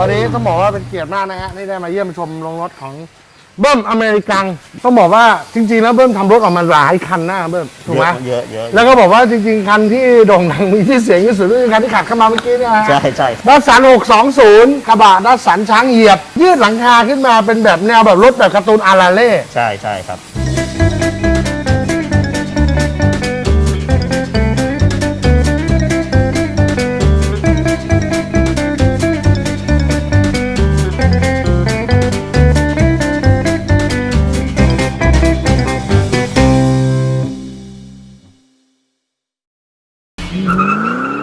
วันนี้ต้องบอกว่าเป็นเกียรติมากนะฮะที่ได้มาเยี่ยมชมโรงรถของเบิ้มอเมริกันต้องบอกว่าจริง ๆ แล้วเบิ้มทำรถออกมาหลายคันนะเบิ้มถูกไหมเยอะเยอะแล้วก็บอกว่าจริง ๆ คันที่โด่งดังมีที่เสียงที่สุดก็คือคันที่ขับเข้ามาเมื่อกี้นี่ฮะ ใช่ใช่ดัสสัน 620 กระบะดัสสันช้างเหยียบ ยืดหลังคาขึ้นมาเป็นแบบแนวแบบรถแบบการ์ตูนอาราเล่ ใช่ใช่ครับ Mm-hmm.